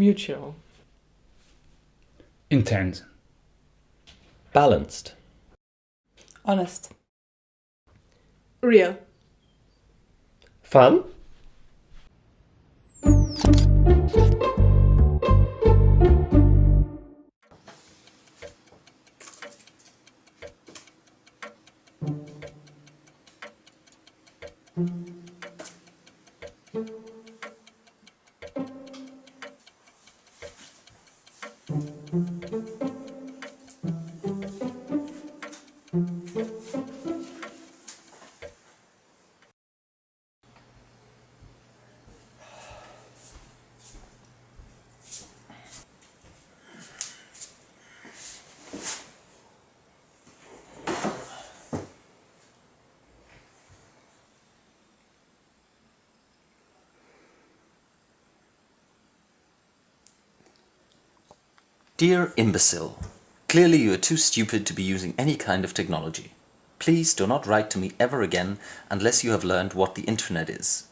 Mutual. Intense. Balanced. Honest. Real. Fun. Dear imbecile, clearly you are too stupid to be using any kind of technology. Please do not write to me ever again unless you have learned what the internet is.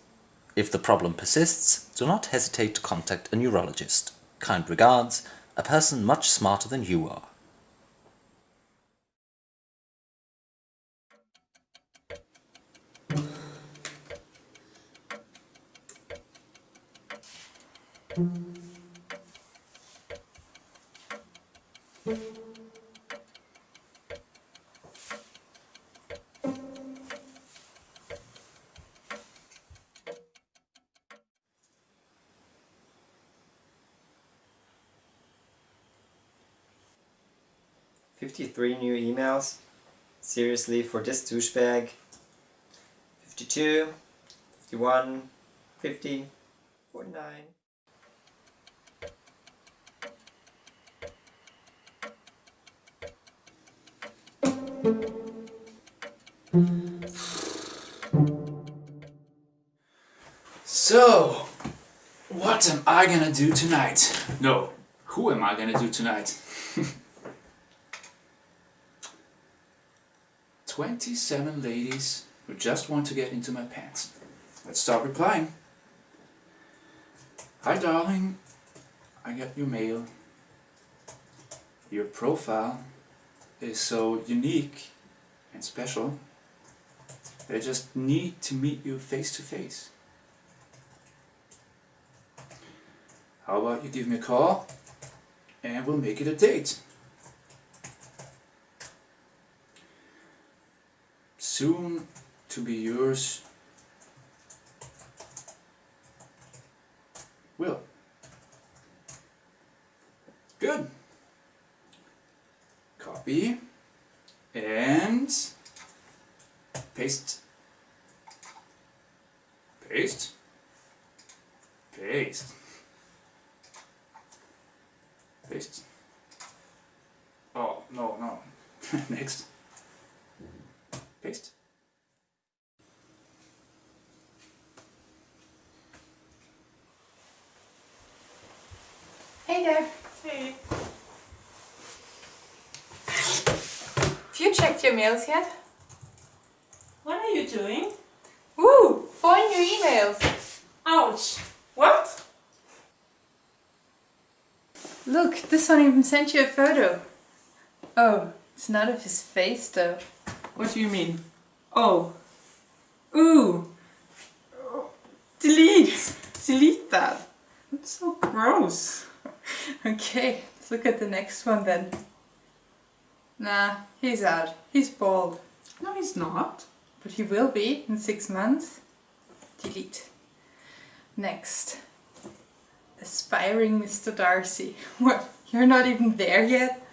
If the problem persists, do not hesitate to contact a neurologist. Kind regards, a person much smarter than you are. Fifty-three new emails? Seriously, for this douchebag? Fifty-two, fifty-one, fifty, forty-nine. So, what am I gonna do tonight? No, who am I gonna do tonight? 27 ladies who just want to get into my pants. Let's start replying. Hi darling, I got your mail. Your profile is so unique and special. I just need to meet you face to face. How about you give me a call and we'll make it a date. Soon to be yours. Will. Good. Copy and paste. Paste. Paste. Paste. Oh, no, no. Next. Paste. Hey there. Hey. Have you checked your mails yet? What are you doing? Woo! Four new emails. Ouch. What? Look, this one even sent you a photo. Oh, it's not of his face though. What do you mean? Oh. Ooh. Delete. Delete that. It's so gross. Okay, let's look at the next one then. Nah, he's out. He's bald. No, he's not. But he will be in six months. Delete. Next. Aspiring Mr. Darcy. What? You're not even there yet?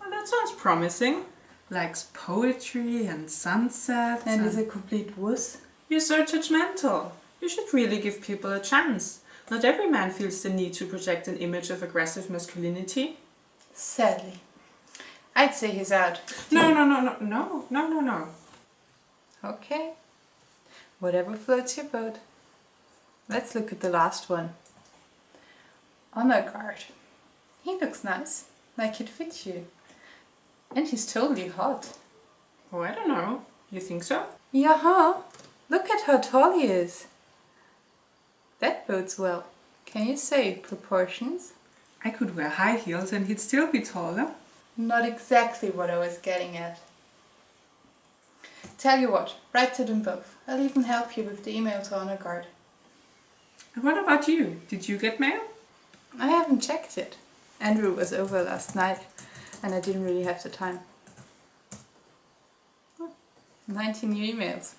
Well, that sounds promising. Likes poetry and sunsets. And is a complete wuss? You're so judgmental. You should really give people a chance. Not every man feels the need to project an image of aggressive masculinity. Sadly. I'd say he's out. No, no, no, no, no, no, no, no. Okay. Whatever floats your boat. Let's look at the last one. Honor guard. He looks nice, like it fits you. And he's totally hot. Oh, I don't know. You think so? Yeah, huh? Look at how tall he is. That bodes well. Can you say proportions? I could wear high heels and he'd still be taller. Not exactly what I was getting at. Tell you what, write to them both. I'll even help you with the email to Honor Guard. And what about you? Did you get mail? I haven't checked it. Andrew was over last night and I didn't really have the time. Oh, 19 new emails.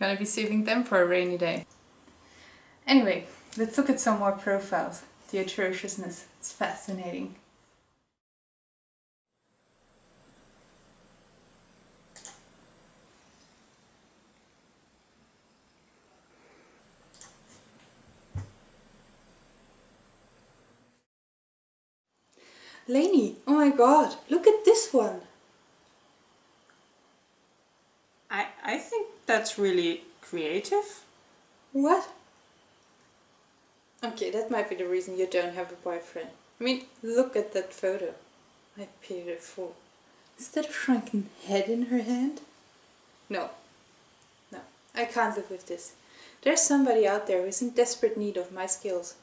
Gonna be saving them for a rainy day. Anyway, let's look at some more profiles. The atrociousness, it's fascinating. Lainey, oh my god, look at this one! I, I think that's really creative. What? Okay, that might be the reason you don't have a boyfriend. I mean, look at that photo. I fool. Is that a shrunken head in her hand? No. No, I can't live with this. There's somebody out there who's in desperate need of my skills.